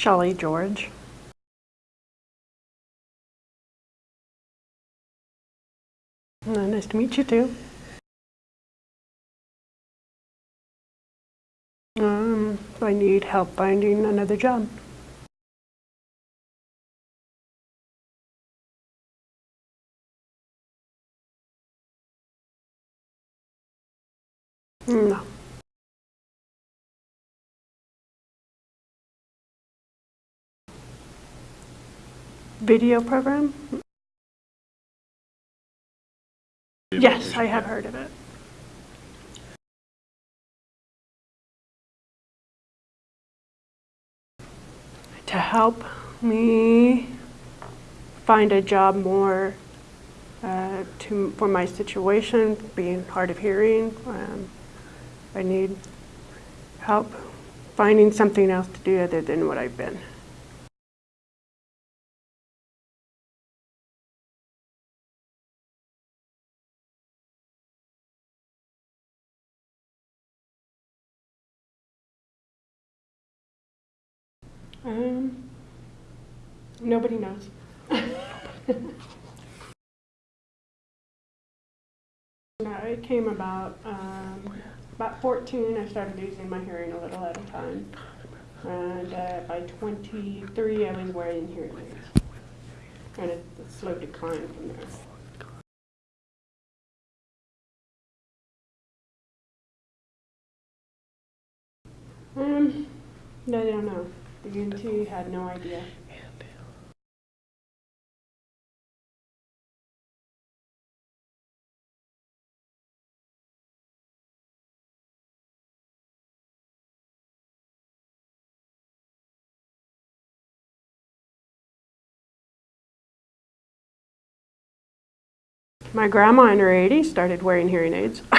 Shelley George. Uh, Nice to meet you too. Um, I need help finding another job. Video program? Yes, I have heard of it. To help me find a job more uh, to, for my situation, being hard of hearing, um, I need help finding something else to do other than what I've been. Nobody knows. No, it came about, um, about 14, I started losing my hearing a little at a time. And uh, by 23, I was wearing hearing aids. And it a slow decline from there. Um, no, they don't know. The ENT had no idea. My grandma in her 80s started wearing hearing aids.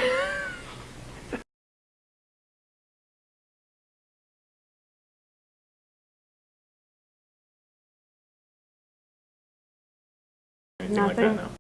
Anything like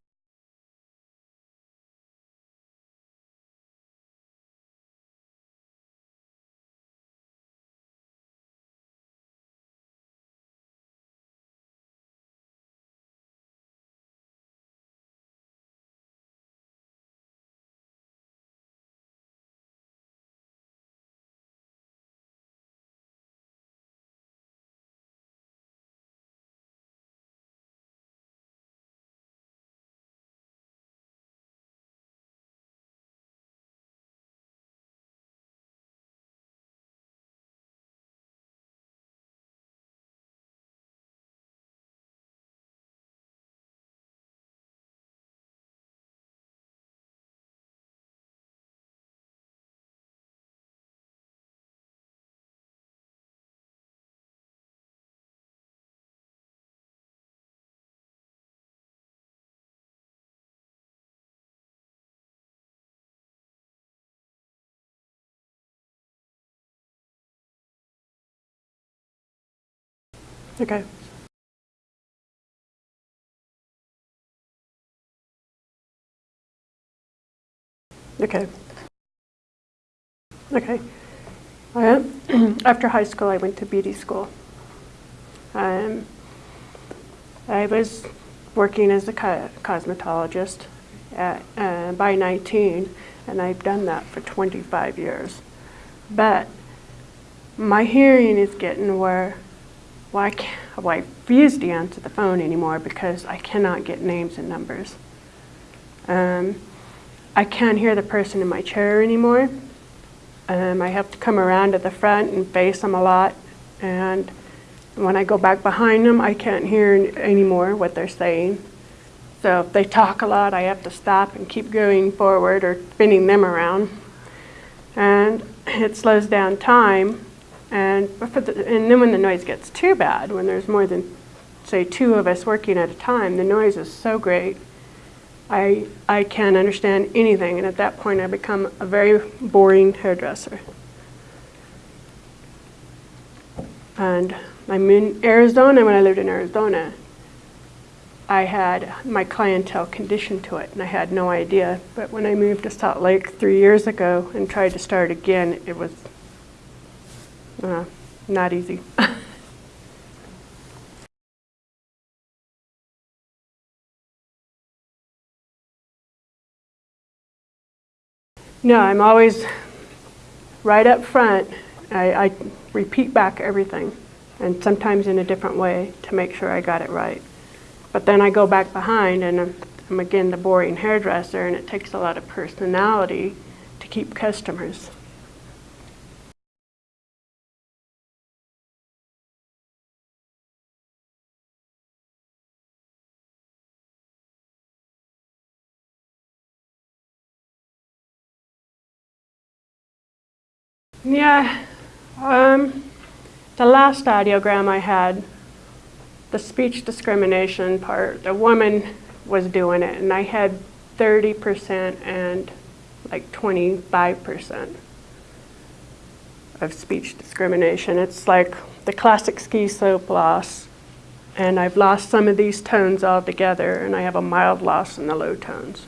Okay. Okay. Okay. I, after high school, I went to beauty school. Um, I was working as a co- cosmetologist at, uh, by 19, and I've done that for 25 years. But my hearing is getting where well, I, well, I refuse to answer the phone anymore because I cannot get names and numbers. Um, I can't hear the person in my chair anymore. Um, I have to come around to the front and face them a lot. And when I go back behind them, I can't hear anymore what they're saying. So if they talk a lot, I have to stop and keep going forward or spinning them around. And it slows down time. And, the, and then when the noise gets too bad, when there's more than, say, two of us working at a time, the noise is so great. I, I can't understand anything, and at that point I become a very boring hairdresser. And I'm in Arizona, when I lived in Arizona, I had my clientele conditioned to it, and I had no idea. But when I moved to Salt Lake three years ago and tried to start again, it was uh, not easy. no, I'm always right up front. I, I repeat back everything, and sometimes in a different way to make sure I got it right. But then I go back behind and I'm, I'm again the boring hairdresser, and it takes a lot of personality to keep customers. Yeah, um, the last audiogram I had, the speech discrimination part, the woman was doing it, and I had 30% and like 25% of speech discrimination. It's like the classic ski slope loss, and I've lost some of these tones altogether, and I have a mild loss in the low tones.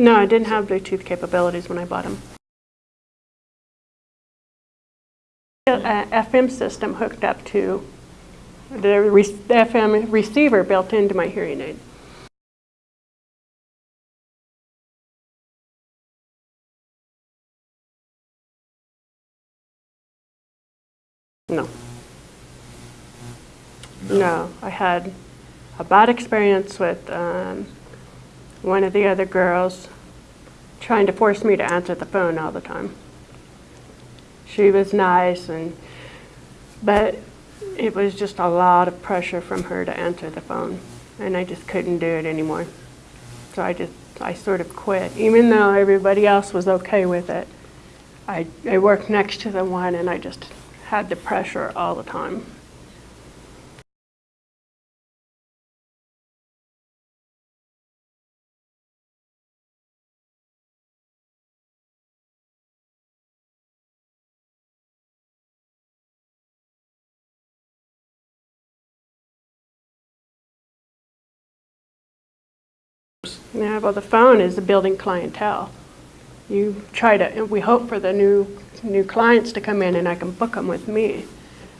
No, I didn't have Bluetooth capabilities when I bought them. A FM system hooked up to the re- the FM receiver built into my hearing aid. No, no. I had a bad experience with um, one of the other girls trying to force me to answer the phone all the time. She was nice and but it was just a lot of pressure from her to answer the phone and I just couldn't do it anymore. So I just I sort of quit even though everybody else was okay with it. I I worked next to the one and I just had the pressure all the time. Yeah, well, the phone is the building clientele. You try to, and we hope for the new, new clients to come in and I can book them with me.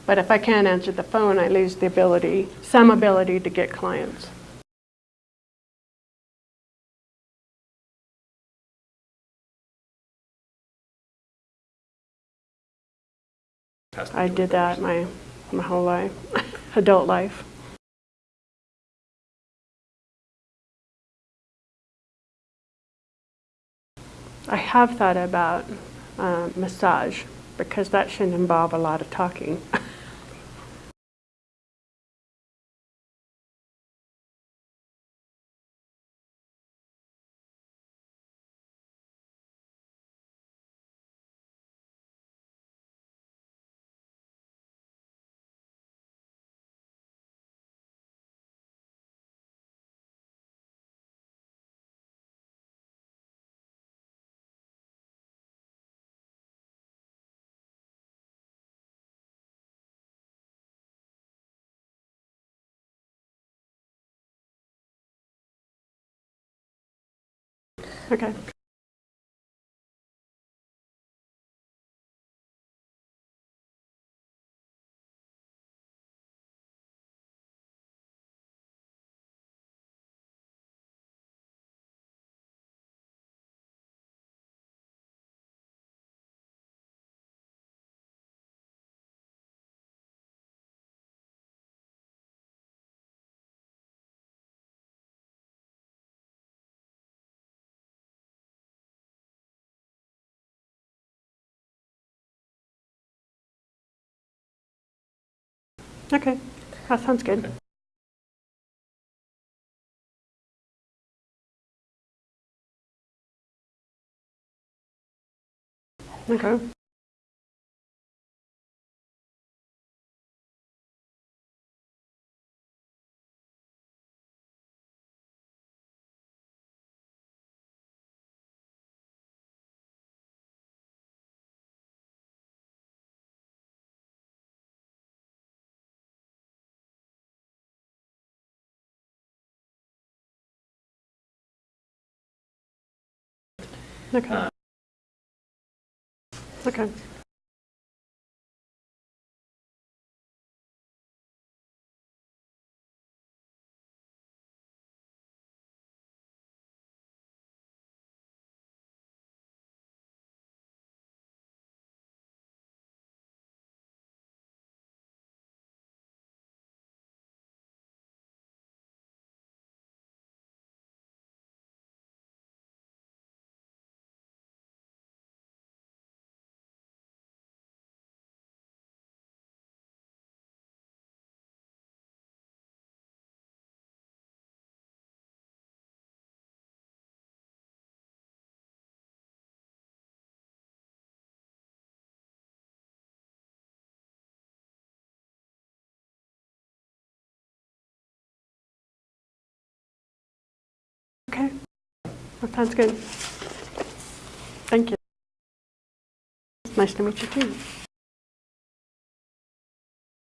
But if I can't answer the phone, I lose the ability, some ability to get clients. I did that my, my whole life, adult life. I have thought about uh, massage because that shouldn't involve a lot of talking. Okay. Okay, that sounds good. Okay. Okay. Okay. Uh, Okay. Okay. That sounds good. Thank you. Nice to meet you too.